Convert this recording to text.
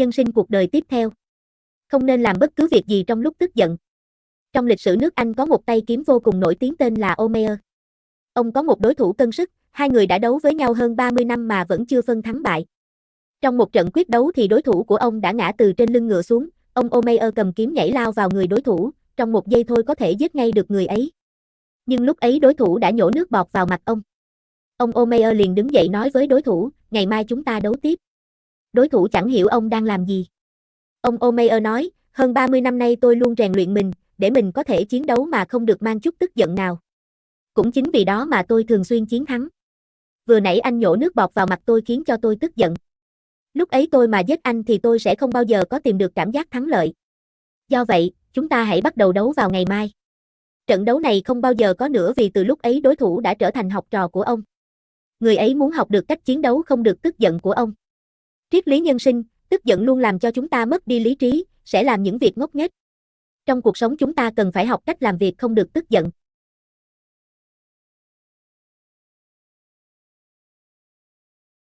Nhân sinh cuộc đời tiếp theo. Không nên làm bất cứ việc gì trong lúc tức giận. Trong lịch sử nước Anh có một tay kiếm vô cùng nổi tiếng tên là Omer. Ông có một đối thủ cân sức, hai người đã đấu với nhau hơn 30 năm mà vẫn chưa phân thắng bại. Trong một trận quyết đấu thì đối thủ của ông đã ngã từ trên lưng ngựa xuống, ông Omer cầm kiếm nhảy lao vào người đối thủ, trong một giây thôi có thể giết ngay được người ấy. Nhưng lúc ấy đối thủ đã nhổ nước bọt vào mặt ông. Ông Omer liền đứng dậy nói với đối thủ, ngày mai chúng ta đấu tiếp. Đối thủ chẳng hiểu ông đang làm gì. Ông Omer nói, hơn 30 năm nay tôi luôn rèn luyện mình, để mình có thể chiến đấu mà không được mang chút tức giận nào. Cũng chính vì đó mà tôi thường xuyên chiến thắng. Vừa nãy anh nhổ nước bọt vào mặt tôi khiến cho tôi tức giận. Lúc ấy tôi mà giết anh thì tôi sẽ không bao giờ có tìm được cảm giác thắng lợi. Do vậy, chúng ta hãy bắt đầu đấu vào ngày mai. Trận đấu này không bao giờ có nữa vì từ lúc ấy đối thủ đã trở thành học trò của ông. Người ấy muốn học được cách chiến đấu không được tức giận của ông. Triết lý nhân sinh, tức giận luôn làm cho chúng ta mất đi lý trí, sẽ làm những việc ngốc nghếch. Trong cuộc sống chúng ta cần phải học cách làm việc không được tức giận.